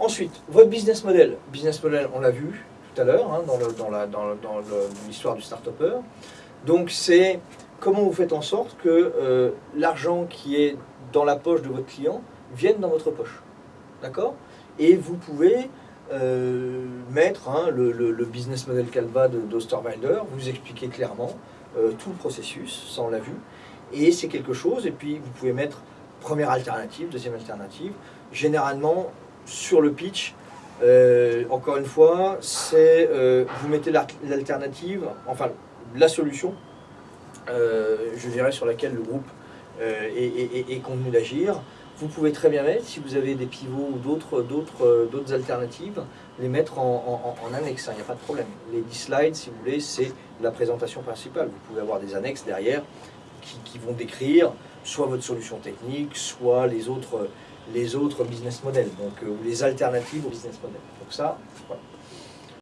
Ensuite, votre business model. Business model, on l'a vu tout à l'heure hein, dans l'histoire du start-upper. Donc c'est comment vous faites en sorte que euh, l'argent qui est dans la poche de votre client vienne dans votre poche. D'accord? Et vous pouvez euh, mettre hein, le, business model Calva de d'Osterwalder, vous expliquer clairement euh, tout le processus, ça on l'a vu. Et c'est quelque chose, et puis vous pouvez mettre première alternative, deuxième alternative. Généralement, sur le pitch, euh, encore une fois, c'est euh, vous mettez l'al- l'alternative, enfin la solution, euh, je dirais, sur laquelle le groupe est, est- convenu d'agir. Vous pouvez très bien mettre, si vous avez des pivots ou d'autres alternatives, les mettre en, annexe, hein, il n'y a pas de problème. Les 10 slides, si vous voulez, c'est la présentation principale. Vous pouvez avoir des annexes derrière qui vont décrire soit votre solution technique, soit les autres, les autres business models, euh, ou les alternatives au business model. Donc ça, voilà.